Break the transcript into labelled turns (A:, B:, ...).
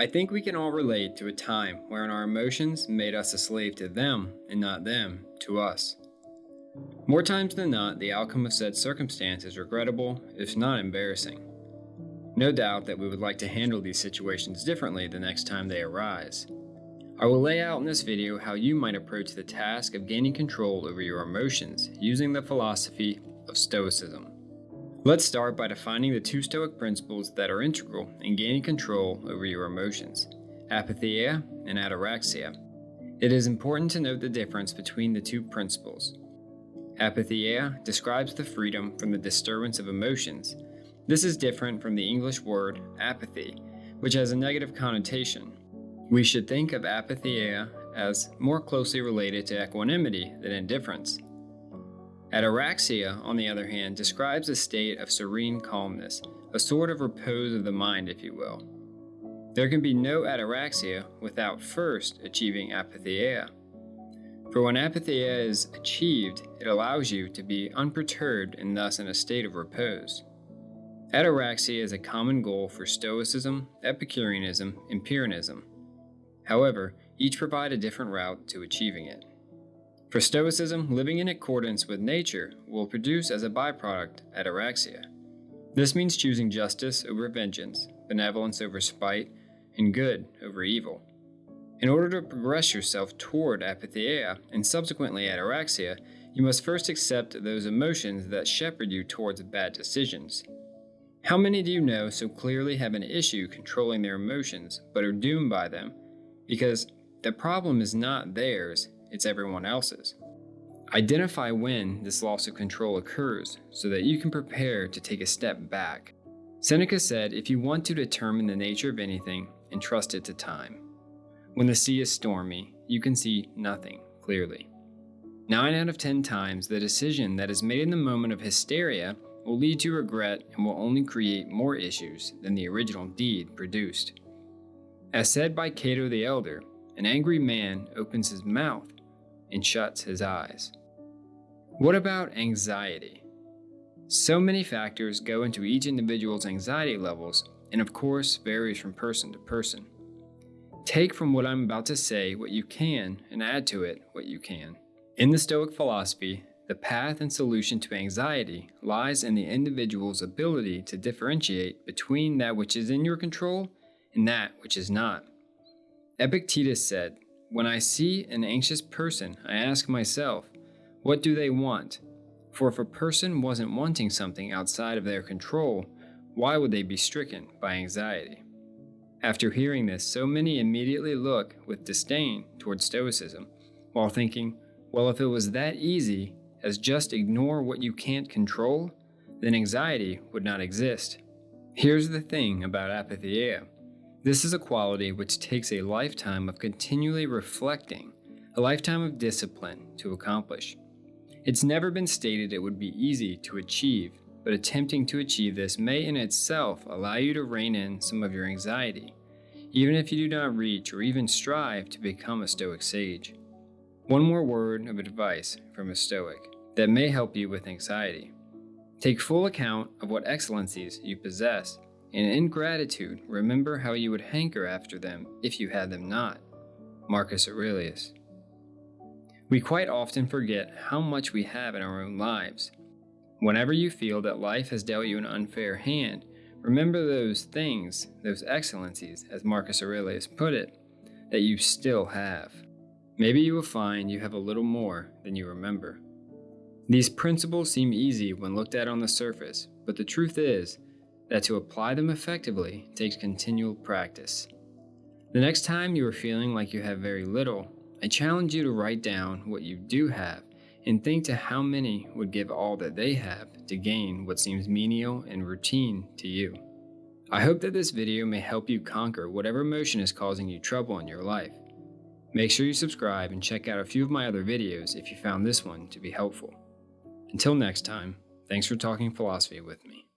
A: I think we can all relate to a time wherein our emotions made us a slave to them and not them to us. More times than not, the outcome of said circumstance is regrettable, if not embarrassing. No doubt that we would like to handle these situations differently the next time they arise. I will lay out in this video how you might approach the task of gaining control over your emotions using the philosophy of Stoicism. Let's start by defining the two Stoic principles that are integral in gaining control over your emotions apatheia and ataraxia. It is important to note the difference between the two principles. Apatheia describes the freedom from the disturbance of emotions. This is different from the English word apathy, which has a negative connotation. We should think of apatheia as more closely related to equanimity than indifference. Ataraxia, on the other hand, describes a state of serene calmness, a sort of repose of the mind, if you will. There can be no ataraxia without first achieving apatheia. For when apatheia is achieved, it allows you to be unperturbed and thus in a state of repose. Ataraxia is a common goal for Stoicism, Epicureanism, and Pyrrhonism. However, each provide a different route to achieving it. For Stoicism, living in accordance with nature will produce as a byproduct ataraxia. This means choosing justice over vengeance, benevolence over spite, and good over evil. In order to progress yourself toward apatheia and subsequently ataraxia, you must first accept those emotions that shepherd you towards bad decisions. How many do you know so clearly have an issue controlling their emotions but are doomed by them? Because the problem is not theirs, it's everyone else's. Identify when this loss of control occurs so that you can prepare to take a step back. Seneca said if you want to determine the nature of anything, entrust it to time. When the sea is stormy, you can see nothing clearly. 9 out of 10 times, the decision that is made in the moment of hysteria will lead to regret and will only create more issues than the original deed produced. As said by Cato the Elder, an angry man opens his mouth and shuts his eyes. What about anxiety? So many factors go into each individual's anxiety levels and of course varies from person to person. Take from what I'm about to say what you can and add to it what you can. In the Stoic philosophy, the path and solution to anxiety lies in the individual's ability to differentiate between that which is in your control and that which is not. Epictetus said, When I see an anxious person, I ask myself, what do they want? For if a person wasn't wanting something outside of their control, why would they be stricken by anxiety? After hearing this, so many immediately look with disdain towards Stoicism, while thinking, well, if it was that easy as just ignore what you can't control, then anxiety would not exist. Here's the thing about apatheia. This is a quality which takes a lifetime of continually reflecting, a lifetime of discipline to accomplish. It's never been stated it would be easy to achieve, but attempting to achieve this may in itself allow you to rein in some of your anxiety, even if you do not reach or even strive to become a Stoic sage. One more word of advice from a Stoic that may help you with anxiety. Take full account of what excellencies you possess, and in gratitude, remember how you would hanker after them if you had them not. Marcus Aurelius. We quite often forget how much we have in our own lives Whenever you feel that life has dealt you an unfair hand, remember those things, those excellencies, as Marcus Aurelius put it, that you still have. Maybe you will find you have a little more than you remember. These principles seem easy when looked at on the surface, but the truth is that to apply them effectively takes continual practice. The next time you are feeling like you have very little, I challenge you to write down what you do have and think to how many would give all that they have to gain what seems menial and routine to you. I hope that this video may help you conquer whatever emotion is causing you trouble in your life. Make sure you subscribe and check out a few of my other videos if you found this one to be helpful. Until next time, thanks for talking philosophy with me.